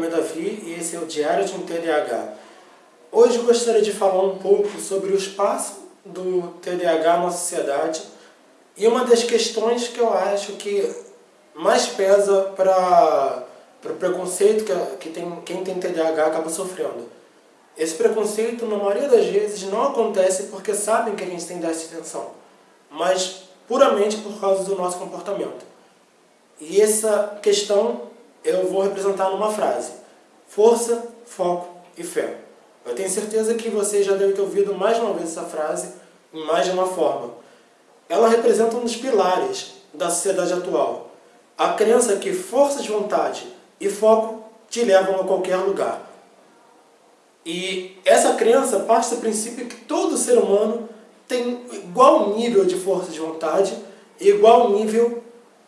Meu nome é Davi e esse é o Diário de um TDAH. Hoje eu gostaria de falar um pouco sobre o espaço do TDAH na sociedade e uma das questões que eu acho que mais pesa para o preconceito que, que tem, quem tem TDAH acaba sofrendo. Esse preconceito, na maioria das vezes, não acontece porque sabem que a gente tem déficit de atenção, mas puramente por causa do nosso comportamento. E essa questão eu vou representar numa frase. Força, foco e fé. Eu tenho certeza que você já deve ter ouvido mais de uma vez essa frase, em mais de uma forma. Ela representa um dos pilares da sociedade atual. A crença que força de vontade e foco te levam a qualquer lugar. E essa crença parte do princípio que todo ser humano tem igual nível de força de vontade e igual nível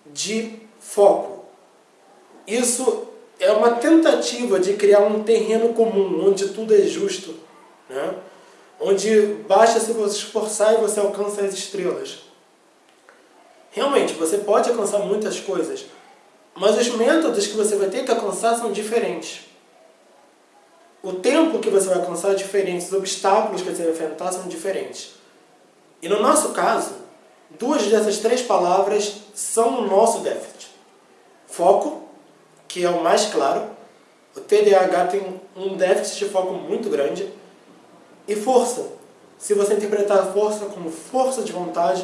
de foco. Isso é uma tentativa de criar um terreno comum, onde tudo é justo, né? onde basta se você esforçar e você alcança as estrelas. Realmente, você pode alcançar muitas coisas, mas os métodos que você vai ter que alcançar são diferentes. O tempo que você vai alcançar é diferente, os obstáculos que você vai enfrentar são diferentes. E no nosso caso, duas dessas três palavras são o nosso déficit. Foco, que é o mais claro. O TDAH tem um déficit de foco muito grande. E força. Se você interpretar a força como força de vontade,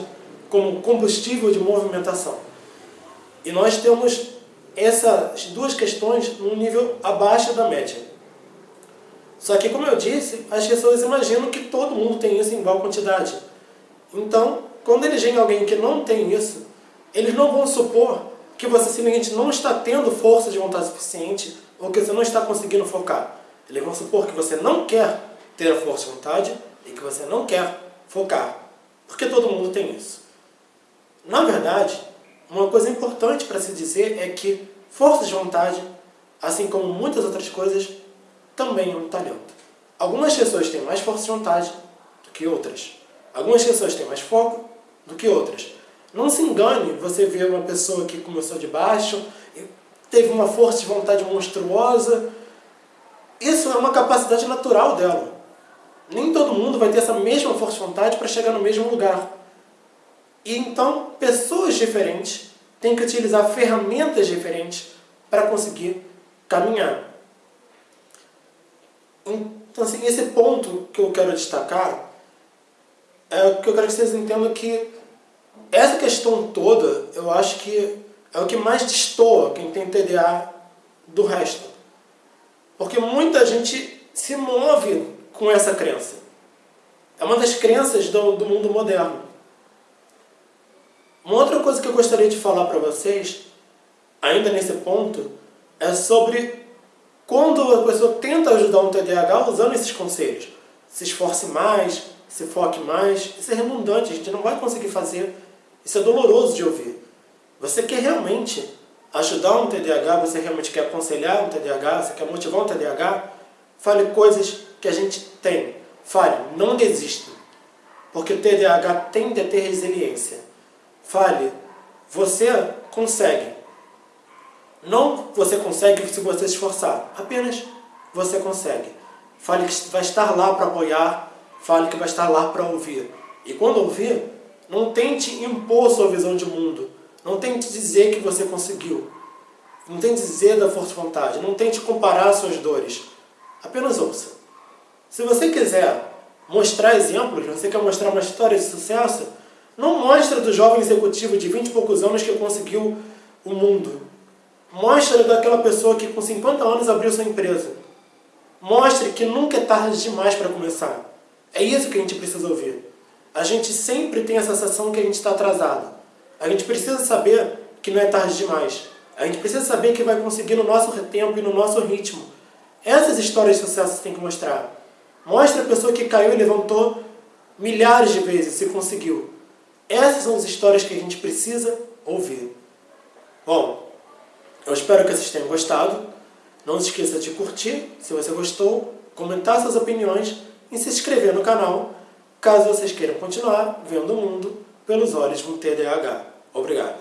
como combustível de movimentação. E nós temos essas duas questões num nível abaixo da média. Só que, como eu disse, as pessoas imaginam que todo mundo tem isso em igual quantidade. Então, quando eles veem alguém que não tem isso, eles não vão supor que você simplesmente não está tendo força de vontade suficiente ou que você não está conseguindo focar. Eles vão supor que você não quer ter a força de vontade e que você não quer focar. Porque todo mundo tem isso. Na verdade, uma coisa importante para se dizer é que força de vontade, assim como muitas outras coisas, também é um talento. Algumas pessoas têm mais força de vontade do que outras. Algumas pessoas têm mais foco do que outras. Não se engane, você vê uma pessoa que começou de baixo, teve uma força de vontade monstruosa. Isso é uma capacidade natural dela. Nem todo mundo vai ter essa mesma força de vontade para chegar no mesmo lugar. E então, pessoas diferentes têm que utilizar ferramentas diferentes para conseguir caminhar. Então, assim, esse ponto que eu quero destacar é que eu quero que vocês entendam que essa questão toda, eu acho que é o que mais destoa quem tem TDA do resto. Porque muita gente se move com essa crença. É uma das crenças do, do mundo moderno. Uma outra coisa que eu gostaria de falar para vocês, ainda nesse ponto, é sobre quando a pessoa tenta ajudar um TDAH usando esses conselhos. Se esforce mais, se foque mais. Isso é redundante, a gente não vai conseguir fazer. Isso é doloroso de ouvir. Você quer realmente ajudar um TDAH, você realmente quer aconselhar um TDAH, você quer motivar um TDAH, fale coisas que a gente tem. Fale, não desista. Porque o TDAH tende a ter resiliência. Fale, você consegue. Não você consegue se você se esforçar. Apenas você consegue. Fale que vai estar lá para apoiar, Fale que vai estar lá para ouvir. E quando ouvir, não tente impor sua visão de mundo. Não tente dizer que você conseguiu. Não tente dizer da força de vontade. Não tente comparar suas dores. Apenas ouça. Se você quiser mostrar exemplos, você quer mostrar uma história de sucesso, não mostre do jovem executivo de 20 e poucos anos que conseguiu o mundo. Mostre daquela pessoa que com 50 anos abriu sua empresa. Mostre que nunca é tarde demais para começar. É isso que a gente precisa ouvir. A gente sempre tem a sensação que a gente está atrasado. A gente precisa saber que não é tarde demais. A gente precisa saber que vai conseguir no nosso tempo e no nosso ritmo. Essas histórias de sucesso você tem que mostrar. Mostre a pessoa que caiu e levantou milhares de vezes e conseguiu. Essas são as histórias que a gente precisa ouvir. Bom, eu espero que vocês tenham gostado. Não se esqueça de curtir, se você gostou, comentar suas opiniões e se inscrever no canal, caso vocês queiram continuar vendo o mundo pelos olhos de um TDAH. Obrigado.